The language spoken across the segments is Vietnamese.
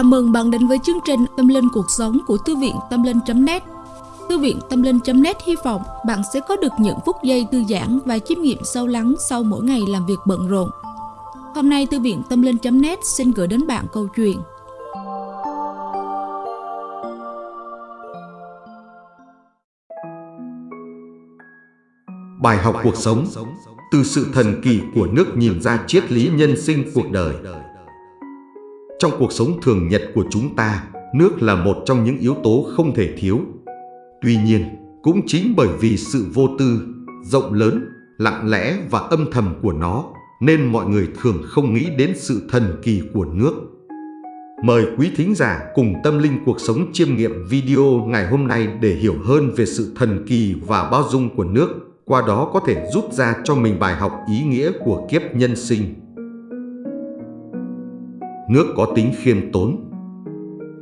Chào mừng bạn đến với chương trình Tâm Linh Cuộc Sống của Thư viện Tâm Linh.net Thư viện Tâm Linh.net hy vọng bạn sẽ có được những phút giây thư giãn và chiêm nghiệm sâu lắng sau mỗi ngày làm việc bận rộn. Hôm nay, Thư viện Tâm Linh.net xin gửi đến bạn câu chuyện. Bài học cuộc sống, Từ sự thần kỳ của nước nhìn ra triết lý nhân sinh cuộc đời. Trong cuộc sống thường nhật của chúng ta, nước là một trong những yếu tố không thể thiếu. Tuy nhiên, cũng chính bởi vì sự vô tư, rộng lớn, lặng lẽ và âm thầm của nó nên mọi người thường không nghĩ đến sự thần kỳ của nước. Mời quý thính giả cùng tâm linh cuộc sống chiêm nghiệm video ngày hôm nay để hiểu hơn về sự thần kỳ và bao dung của nước qua đó có thể rút ra cho mình bài học ý nghĩa của kiếp nhân sinh. Nước có tính khiêm tốn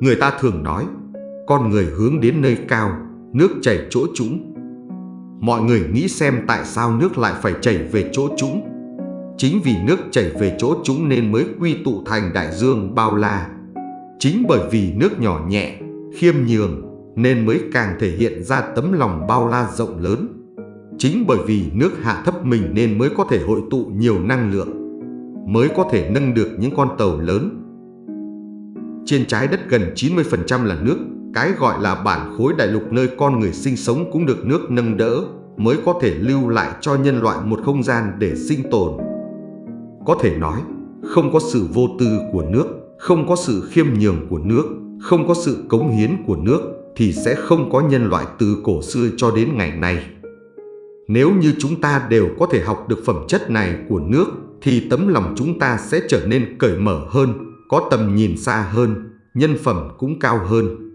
Người ta thường nói, con người hướng đến nơi cao, nước chảy chỗ trũng. Mọi người nghĩ xem tại sao nước lại phải chảy về chỗ trũng. Chính vì nước chảy về chỗ trũng nên mới quy tụ thành đại dương bao la. Chính bởi vì nước nhỏ nhẹ, khiêm nhường nên mới càng thể hiện ra tấm lòng bao la rộng lớn. Chính bởi vì nước hạ thấp mình nên mới có thể hội tụ nhiều năng lượng, mới có thể nâng được những con tàu lớn. Trên trái đất gần 90% là nước, cái gọi là bản khối đại lục nơi con người sinh sống cũng được nước nâng đỡ, mới có thể lưu lại cho nhân loại một không gian để sinh tồn. Có thể nói, không có sự vô tư của nước, không có sự khiêm nhường của nước, không có sự cống hiến của nước, thì sẽ không có nhân loại từ cổ xưa cho đến ngày nay. Nếu như chúng ta đều có thể học được phẩm chất này của nước thì tấm lòng chúng ta sẽ trở nên cởi mở hơn, có tầm nhìn xa hơn, nhân phẩm cũng cao hơn.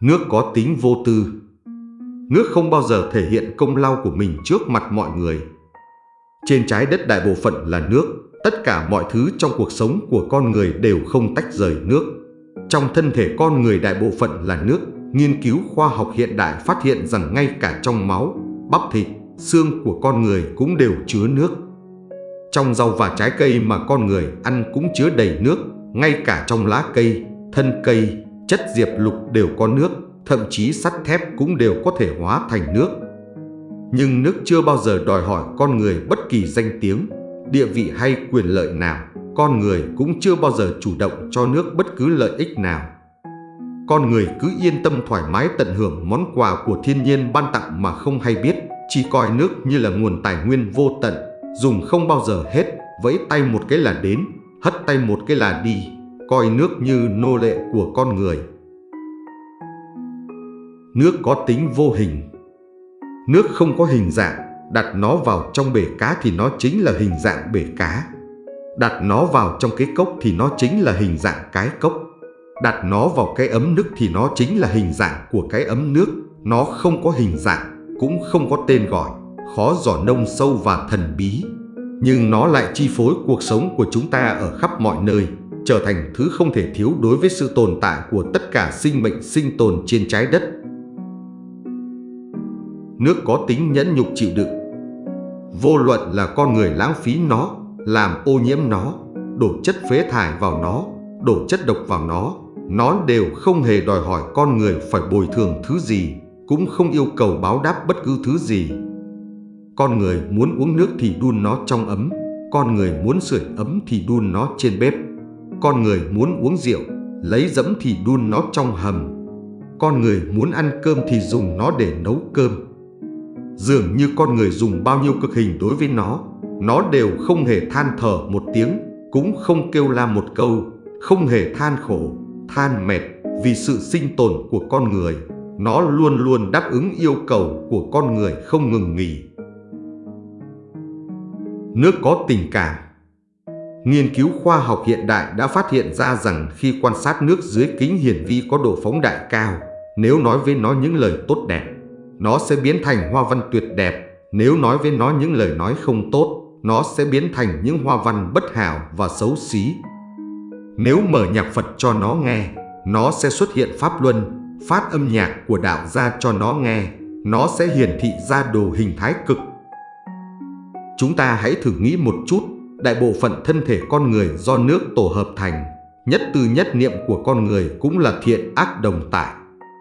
Nước có tính vô tư Nước không bao giờ thể hiện công lao của mình trước mặt mọi người. Trên trái đất đại bộ phận là nước, tất cả mọi thứ trong cuộc sống của con người đều không tách rời nước. Trong thân thể con người đại bộ phận là nước, nghiên cứu khoa học hiện đại phát hiện rằng ngay cả trong máu, bắp thịt, xương của con người cũng đều chứa nước. Trong rau và trái cây mà con người ăn cũng chứa đầy nước, ngay cả trong lá cây, thân cây, chất diệp lục đều có nước, thậm chí sắt thép cũng đều có thể hóa thành nước. Nhưng nước chưa bao giờ đòi hỏi con người bất kỳ danh tiếng, địa vị hay quyền lợi nào. Con người cũng chưa bao giờ chủ động cho nước bất cứ lợi ích nào con người cứ yên tâm thoải mái tận hưởng món quà của thiên nhiên ban tặng mà không hay biết, chỉ coi nước như là nguồn tài nguyên vô tận, dùng không bao giờ hết, vẫy tay một cái là đến, hất tay một cái là đi, coi nước như nô lệ của con người. Nước có tính vô hình Nước không có hình dạng, đặt nó vào trong bể cá thì nó chính là hình dạng bể cá. Đặt nó vào trong cái cốc thì nó chính là hình dạng cái cốc. Đặt nó vào cái ấm nước thì nó chính là hình dạng của cái ấm nước. Nó không có hình dạng, cũng không có tên gọi, khó dò nông sâu và thần bí. Nhưng nó lại chi phối cuộc sống của chúng ta ở khắp mọi nơi, trở thành thứ không thể thiếu đối với sự tồn tại của tất cả sinh mệnh sinh tồn trên trái đất. Nước có tính nhẫn nhục chịu đựng. Vô luận là con người lãng phí nó, làm ô nhiễm nó, đổ chất phế thải vào nó, đổ chất độc vào nó, nó đều không hề đòi hỏi con người phải bồi thường thứ gì, cũng không yêu cầu báo đáp bất cứ thứ gì. Con người muốn uống nước thì đun nó trong ấm, con người muốn sưởi ấm thì đun nó trên bếp. Con người muốn uống rượu, lấy dẫm thì đun nó trong hầm. Con người muốn ăn cơm thì dùng nó để nấu cơm. Dường như con người dùng bao nhiêu cực hình đối với nó, nó đều không hề than thở một tiếng, cũng không kêu la một câu, không hề than khổ than mệt vì sự sinh tồn của con người. Nó luôn luôn đáp ứng yêu cầu của con người không ngừng nghỉ. Nước có tình cảm Nghiên cứu khoa học hiện đại đã phát hiện ra rằng khi quan sát nước dưới kính hiển vi có độ phóng đại cao, nếu nói với nó những lời tốt đẹp, nó sẽ biến thành hoa văn tuyệt đẹp. Nếu nói với nó những lời nói không tốt, nó sẽ biến thành những hoa văn bất hảo và xấu xí. Nếu mở nhạc Phật cho nó nghe, nó sẽ xuất hiện pháp luân, phát âm nhạc của đạo ra cho nó nghe, nó sẽ hiển thị ra đồ hình thái cực. Chúng ta hãy thử nghĩ một chút, đại bộ phận thân thể con người do nước tổ hợp thành, nhất tư nhất niệm của con người cũng là thiện ác đồng tải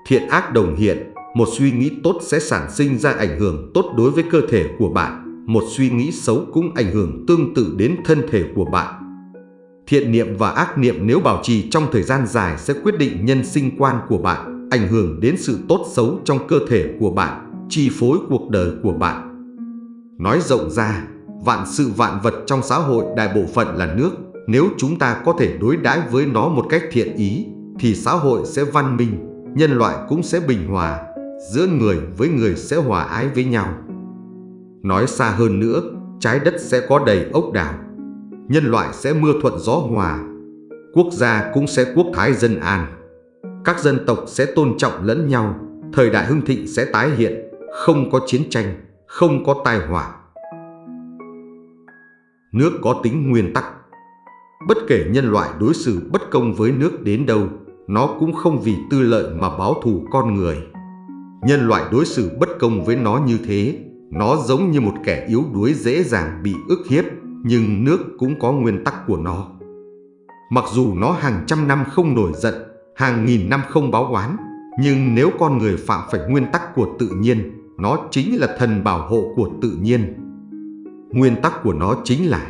Thiện ác đồng hiện, một suy nghĩ tốt sẽ sản sinh ra ảnh hưởng tốt đối với cơ thể của bạn, một suy nghĩ xấu cũng ảnh hưởng tương tự đến thân thể của bạn. Thiện niệm và ác niệm nếu bảo trì trong thời gian dài sẽ quyết định nhân sinh quan của bạn, ảnh hưởng đến sự tốt xấu trong cơ thể của bạn, chi phối cuộc đời của bạn. Nói rộng ra, vạn sự vạn vật trong xã hội đại bộ phận là nước, nếu chúng ta có thể đối đãi với nó một cách thiện ý, thì xã hội sẽ văn minh, nhân loại cũng sẽ bình hòa, giữa người với người sẽ hòa ái với nhau. Nói xa hơn nữa, trái đất sẽ có đầy ốc đảo, nhân loại sẽ mưa thuận gió hòa, quốc gia cũng sẽ quốc thái dân an. Các dân tộc sẽ tôn trọng lẫn nhau, thời đại hưng thịnh sẽ tái hiện, không có chiến tranh, không có tai họa. Nước có tính nguyên tắc. Bất kể nhân loại đối xử bất công với nước đến đâu, nó cũng không vì tư lợi mà báo thù con người. Nhân loại đối xử bất công với nó như thế, nó giống như một kẻ yếu đuối dễ dàng bị ức hiếp, nhưng nước cũng có nguyên tắc của nó. Mặc dù nó hàng trăm năm không nổi giận, hàng nghìn năm không báo oán, nhưng nếu con người phạm phải nguyên tắc của tự nhiên, nó chính là thần bảo hộ của tự nhiên. Nguyên tắc của nó chính là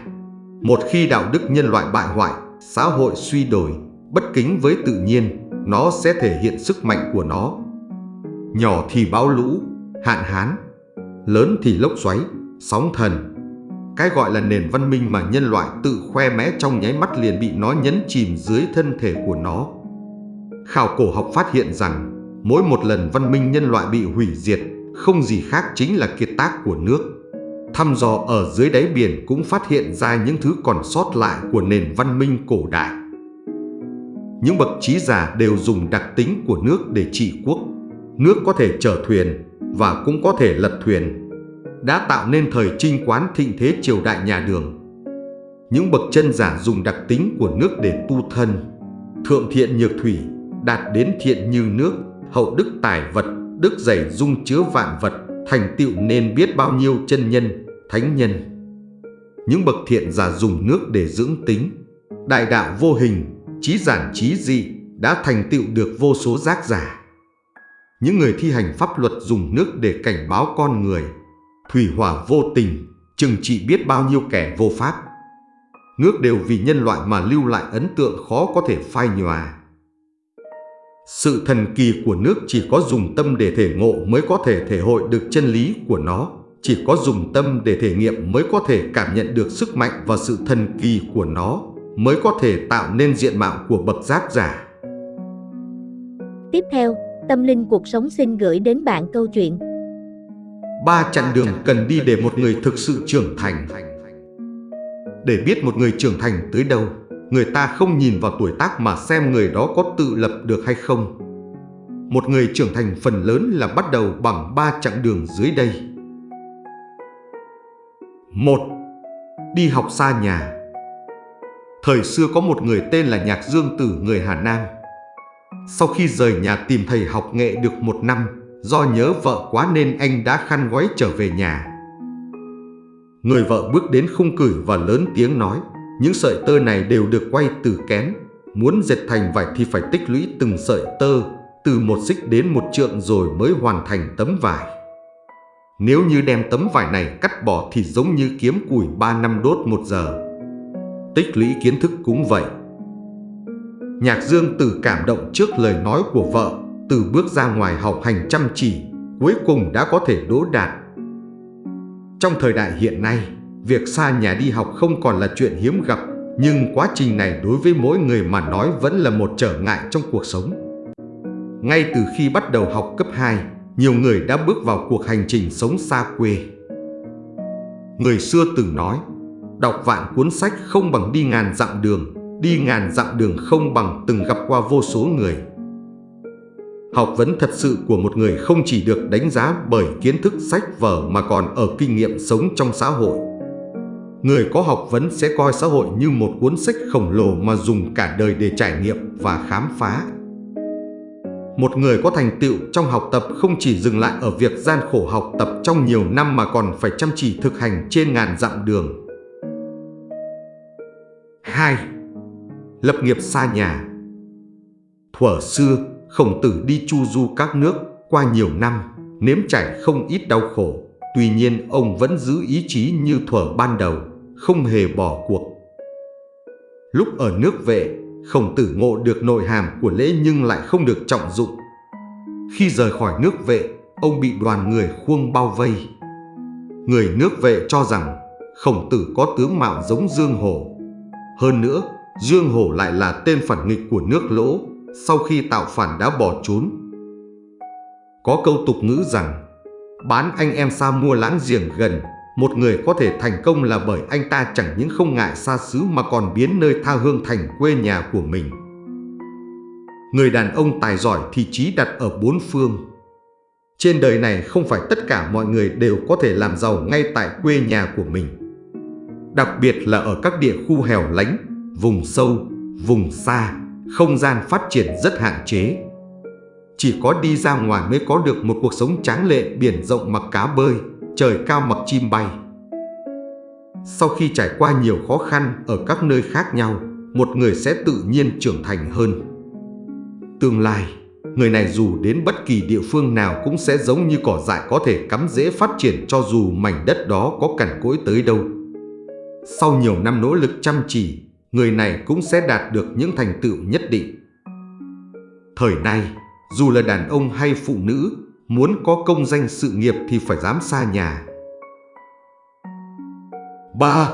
một khi đạo đức nhân loại bại hoại, xã hội suy đổi, bất kính với tự nhiên, nó sẽ thể hiện sức mạnh của nó. Nhỏ thì bão lũ, hạn hán, lớn thì lốc xoáy, sóng thần. Cái gọi là nền văn minh mà nhân loại tự khoe mẽ trong nháy mắt liền bị nó nhấn chìm dưới thân thể của nó. Khảo cổ học phát hiện rằng mỗi một lần văn minh nhân loại bị hủy diệt không gì khác chính là kiệt tác của nước. Thăm dò ở dưới đáy biển cũng phát hiện ra những thứ còn sót lại của nền văn minh cổ đại. Những bậc trí giả đều dùng đặc tính của nước để trị quốc. Nước có thể chở thuyền và cũng có thể lật thuyền, đã tạo nên thời trinh quán thịnh thế triều đại nhà đường. Những bậc chân giả dùng đặc tính của nước để tu thân, thượng thiện nhược thủy, đạt đến thiện như nước, hậu đức tài vật, đức dày dung chứa vạn vật, thành tựu nên biết bao nhiêu chân nhân, thánh nhân. Những bậc thiện giả dùng nước để dưỡng tính, đại đạo vô hình, trí giản trí dị đã thành tựu được vô số giác giả. Những người thi hành pháp luật dùng nước để cảnh báo con người, thủy hỏa vô tình, chừng trị biết bao nhiêu kẻ vô pháp. Nước đều vì nhân loại mà lưu lại ấn tượng khó có thể phai nhòa. Sự thần kỳ của nước chỉ có dùng tâm để thể ngộ mới có thể thể hội được chân lý của nó. Chỉ có dùng tâm để thể nghiệm mới có thể cảm nhận được sức mạnh và sự thần kỳ của nó, mới có thể tạo nên diện mạo của bậc giác giả. Tiếp theo, Tâm Linh Cuộc Sống xin gửi đến bạn câu chuyện Ba chặng đường cần đi để một người thực sự trưởng thành Để biết một người trưởng thành tới đâu người ta không nhìn vào tuổi tác mà xem người đó có tự lập được hay không. Một người trưởng thành phần lớn là bắt đầu bằng ba chặng đường dưới đây. một Đi học xa nhà Thời xưa có một người tên là Nhạc Dương Tử người Hà Nam. Sau khi rời nhà tìm thầy học nghệ được một năm, do nhớ vợ quá nên anh đã khăn gói trở về nhà. Người vợ bước đến khung cửi và lớn tiếng nói những sợi tơ này đều được quay từ kén. Muốn dệt thành vải thì phải tích lũy từng sợi tơ, từ một xích đến một trượng rồi mới hoàn thành tấm vải. Nếu như đem tấm vải này cắt bỏ thì giống như kiếm củi 3 năm đốt một giờ. Tích lũy kiến thức cũng vậy. Nhạc Dương từ cảm động trước lời nói của vợ, từ bước ra ngoài học hành chăm chỉ, cuối cùng đã có thể đỗ đạt. Trong thời đại hiện nay, Việc xa nhà đi học không còn là chuyện hiếm gặp, nhưng quá trình này đối với mỗi người mà nói vẫn là một trở ngại trong cuộc sống. Ngay từ khi bắt đầu học cấp 2, nhiều người đã bước vào cuộc hành trình sống xa quê. Người xưa từng nói, đọc vạn cuốn sách không bằng đi ngàn dặm đường, đi ngàn dặm đường không bằng từng gặp qua vô số người. Học vấn thật sự của một người không chỉ được đánh giá bởi kiến thức sách vở mà còn ở kinh nghiệm sống trong xã hội người có học vấn sẽ coi xã hội như một cuốn sách khổng lồ mà dùng cả đời để trải nghiệm và khám phá. Một người có thành tựu trong học tập không chỉ dừng lại ở việc gian khổ học tập trong nhiều năm mà còn phải chăm chỉ thực hành trên ngàn dặm đường. 2. lập nghiệp xa nhà. Thuở xưa, khổng tử đi chu du các nước qua nhiều năm, nếm trải không ít đau khổ. Tuy nhiên ông vẫn giữ ý chí như thuở ban đầu, không hề bỏ cuộc. Lúc ở nước vệ, khổng tử ngộ được nội hàm của lễ nhưng lại không được trọng dụng. Khi rời khỏi nước vệ, ông bị đoàn người khuông bao vây. Người nước vệ cho rằng khổng tử có tướng mạo giống Dương Hổ. Hơn nữa, Dương Hổ lại là tên phản nghịch của nước lỗ, sau khi tạo phản đã bỏ trốn. Có câu tục ngữ rằng, bán anh em xa mua láng giềng gần, một người có thể thành công là bởi anh ta chẳng những không ngại xa xứ mà còn biến nơi tha hương thành quê nhà của mình. Người đàn ông tài giỏi thì trí đặt ở bốn phương. Trên đời này không phải tất cả mọi người đều có thể làm giàu ngay tại quê nhà của mình. Đặc biệt là ở các địa khu hẻo lánh, vùng sâu, vùng xa, không gian phát triển rất hạn chế. Chỉ có đi ra ngoài mới có được một cuộc sống tráng lệ biển rộng mặc cá bơi, trời cao mặc chim bay. Sau khi trải qua nhiều khó khăn ở các nơi khác nhau, một người sẽ tự nhiên trưởng thành hơn. Tương lai, người này dù đến bất kỳ địa phương nào cũng sẽ giống như cỏ dại có thể cắm dễ phát triển cho dù mảnh đất đó có cằn cỗi tới đâu. Sau nhiều năm nỗ lực chăm chỉ, người này cũng sẽ đạt được những thành tựu nhất định. Thời nay, dù là đàn ông hay phụ nữ, muốn có công danh sự nghiệp thì phải dám xa nhà. 3.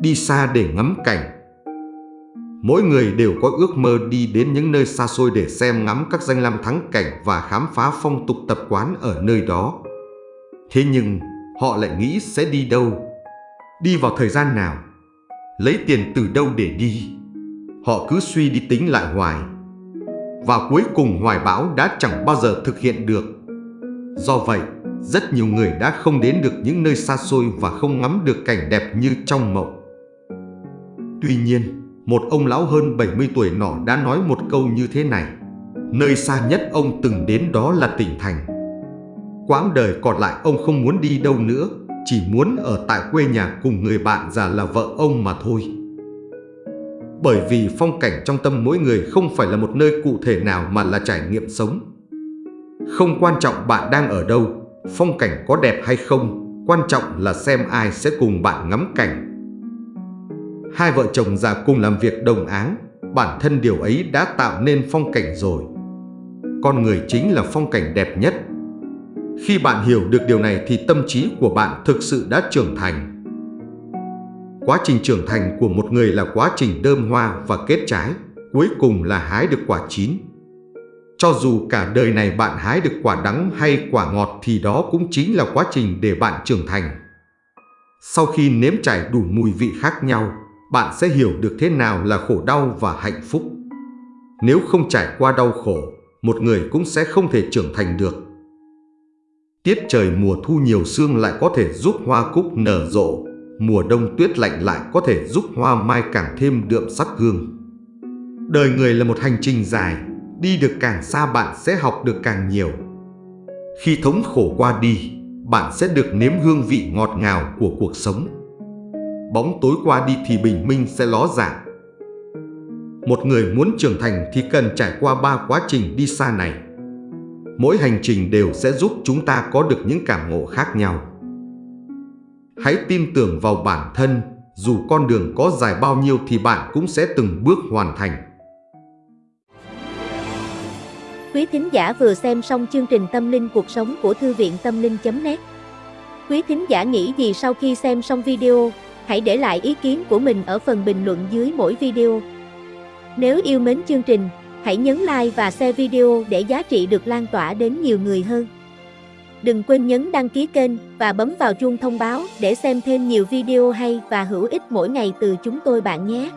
Đi xa để ngắm cảnh Mỗi người đều có ước mơ đi đến những nơi xa xôi để xem ngắm các danh lam thắng cảnh và khám phá phong tục tập quán ở nơi đó. Thế nhưng, họ lại nghĩ sẽ đi đâu? Đi vào thời gian nào? Lấy tiền từ đâu để đi? Họ cứ suy đi tính lại hoài. Và cuối cùng hoài bão đã chẳng bao giờ thực hiện được. Do vậy, rất nhiều người đã không đến được những nơi xa xôi và không ngắm được cảnh đẹp như trong mộng. Tuy nhiên, một ông lão hơn 70 tuổi nọ đã nói một câu như thế này. Nơi xa nhất ông từng đến đó là tỉnh thành. Quãng đời còn lại ông không muốn đi đâu nữa, chỉ muốn ở tại quê nhà cùng người bạn già là vợ ông mà thôi. Bởi vì phong cảnh trong tâm mỗi người không phải là một nơi cụ thể nào mà là trải nghiệm sống. Không quan trọng bạn đang ở đâu, phong cảnh có đẹp hay không, quan trọng là xem ai sẽ cùng bạn ngắm cảnh. Hai vợ chồng già cùng làm việc đồng áng, bản thân điều ấy đã tạo nên phong cảnh rồi. Con người chính là phong cảnh đẹp nhất. Khi bạn hiểu được điều này thì tâm trí của bạn thực sự đã trưởng thành. Quá trình trưởng thành của một người là quá trình đơm hoa và kết trái, cuối cùng là hái được quả chín. Cho dù cả đời này bạn hái được quả đắng hay quả ngọt thì đó cũng chính là quá trình để bạn trưởng thành. Sau khi nếm trải đủ mùi vị khác nhau, bạn sẽ hiểu được thế nào là khổ đau và hạnh phúc. Nếu không trải qua đau khổ, một người cũng sẽ không thể trưởng thành được. Tiết trời mùa thu nhiều sương lại có thể giúp hoa cúc nở rộ, mùa đông tuyết lạnh lại có thể giúp hoa mai càng thêm đượm sắc hương. Đời người là một hành trình dài, đi được càng xa bạn sẽ học được càng nhiều. Khi thống khổ qua đi, bạn sẽ được nếm hương vị ngọt ngào của cuộc sống. Bóng tối qua đi thì bình minh sẽ ló dạng. Một người muốn trưởng thành thì cần trải qua ba quá trình đi xa này. Mỗi hành trình đều sẽ giúp chúng ta có được những cảm ngộ khác nhau. Hãy tin tưởng vào bản thân, dù con đường có dài bao nhiêu thì bạn cũng sẽ từng bước hoàn thành. Quý thính giả vừa xem xong chương trình Tâm linh cuộc sống của Thư viện Tâm linh.net Quý thính giả nghĩ gì sau khi xem xong video, hãy để lại ý kiến của mình ở phần bình luận dưới mỗi video. Nếu yêu mến chương trình, hãy nhấn like và share video để giá trị được lan tỏa đến nhiều người hơn. Đừng quên nhấn đăng ký kênh và bấm vào chuông thông báo để xem thêm nhiều video hay và hữu ích mỗi ngày từ chúng tôi bạn nhé.